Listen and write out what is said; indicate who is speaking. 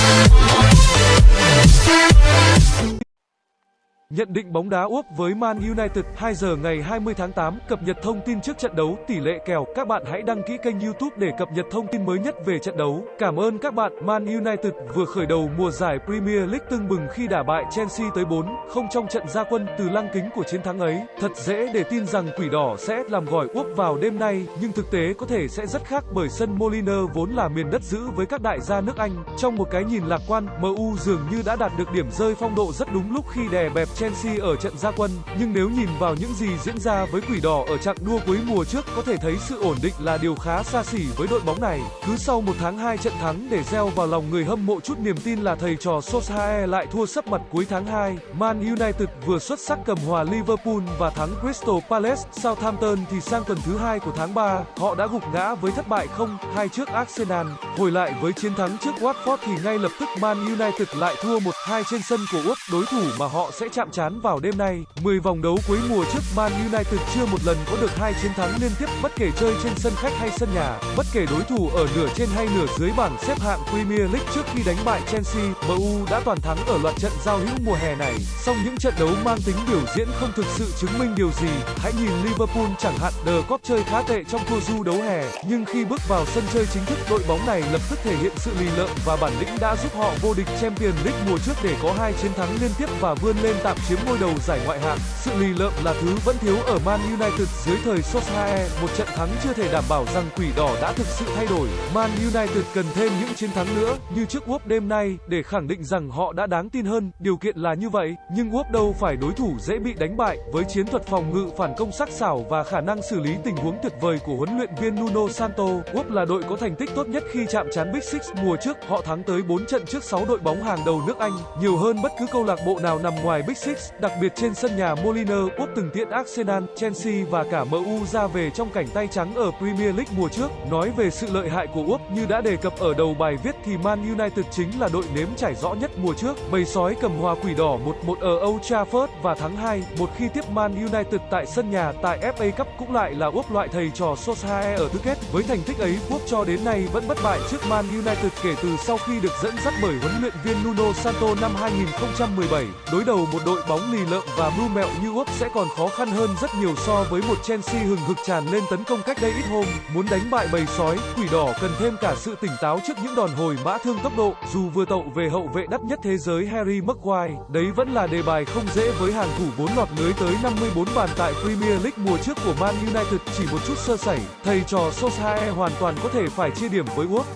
Speaker 1: oh Nhận định bóng đá Úc với Man United 2 giờ ngày 20 tháng 8 cập nhật thông tin trước trận đấu tỷ lệ kèo. Các bạn hãy đăng ký kênh YouTube để cập nhật thông tin mới nhất về trận đấu. Cảm ơn các bạn. Man United vừa khởi đầu mùa giải Premier League tưng bừng khi đả bại Chelsea tới 4 không trong trận gia quân từ lăng kính của chiến thắng ấy. Thật dễ để tin rằng quỷ đỏ sẽ làm gỏi Úc vào đêm nay, nhưng thực tế có thể sẽ rất khác bởi sân Moliner vốn là miền đất giữ với các đại gia nước Anh. Trong một cái nhìn lạc quan, MU dường như đã đạt được điểm rơi phong độ rất đúng lúc khi đè bẹp Chelsea ở trận gia quân, nhưng nếu nhìn vào những gì diễn ra với quỷ đỏ ở chặng đua cuối mùa trước có thể thấy sự ổn định là điều khá xa xỉ với đội bóng này. Cứ sau một tháng hai trận thắng để gieo vào lòng người hâm mộ chút niềm tin là thầy trò Solskjaer lại thua sấp mặt cuối tháng 2. Man United vừa xuất sắc cầm hòa Liverpool và thắng Crystal Palace, Southampton thì sang tuần thứ hai của tháng 3, họ đã gục ngã với thất bại không hai trước Arsenal. Hồi lại với chiến thắng trước Watford thì ngay lập tức Man United lại thua 1-2 trên sân của Úc, đối thủ mà họ sẽ chạm trán vào đêm nay. 10 vòng đấu cuối mùa trước Man United chưa một lần có được hai chiến thắng liên tiếp bất kể chơi trên sân khách hay sân nhà, bất kể đối thủ ở nửa trên hay nửa dưới bảng xếp hạng Premier League trước khi đánh bại Chelsea, MU đã toàn thắng ở loạt trận giao hữu mùa hè này. Song những trận đấu mang tính biểu diễn không thực sự chứng minh điều gì. Hãy nhìn Liverpool chẳng hạn, The Cop chơi khá tệ trong tour du đấu hè, nhưng khi bước vào sân chơi chính thức, đội bóng này lập tức thể hiện sự lì lợm và bản lĩnh đã giúp họ vô địch Champions League mùa trước để có hai chiến thắng liên tiếp và vươn lên tạm chiếm ngôi đầu giải ngoại hạng. Sự lì lợm là thứ vẫn thiếu ở Man United dưới thời Solskjaer. Một trận thắng chưa thể đảm bảo rằng quỷ đỏ đã thực sự thay đổi. Man United cần thêm những chiến thắng nữa như trước Wolves đêm nay để khẳng định rằng họ đã đáng tin hơn. Điều kiện là như vậy, nhưng Wolves đâu phải đối thủ dễ bị đánh bại với chiến thuật phòng ngự phản công sắc sảo và khả năng xử lý tình huống tuyệt vời của huấn luyện viên Nuno Santo. Wolves là đội có thành tích tốt nhất khi chạm trán Big Six mùa trước. Họ thắng tới 4 trận trước 6 đội bóng hàng đầu nước Anh, nhiều hơn bất cứ câu lạc bộ nào nằm ngoài Big Six, đặc biệt trên sân nhà Moliner, úp từng tiễn Arsenal, Chelsea và cả MU ra về trong cảnh tay trắng ở Premier League mùa trước. Nói về sự lợi hại của úp như đã đề cập ở đầu bài viết thì Man United chính là đội nếm trải rõ nhất mùa trước. Bầy sói cầm hòa quỷ đỏ 1-1 ở Old Trafford và thắng 2 một khi tiếp Man United tại sân nhà tại FA Cup cũng lại là úp loại thầy trò Solskjaer ở tứ kết. Với thành tích ấy, úp cho đến nay vẫn bất bại trước Man United kể từ sau khi được dẫn dắt bởi huấn luyện viên Nuno Santo năm 2017. Đối đầu một đội bóng lì lợm và mưu mẹo như Úc sẽ còn khó khăn hơn rất nhiều so với một Chelsea hừng hực tràn lên tấn công cách đây ít hôm. Muốn đánh bại bầy sói, quỷ đỏ cần thêm cả sự tỉnh táo trước những đòn hồi mã thương tốc độ. Dù vừa tậu về hậu vệ đắt nhất thế giới Harry Maguire, đấy vẫn là đề bài không dễ với hàng thủ vốn lọt lưới tới 54 bàn tại Premier League mùa trước của Man United chỉ một chút sơ sẩy. Thầy trò Solskjaer hoàn toàn có thể phải chia điểm với úc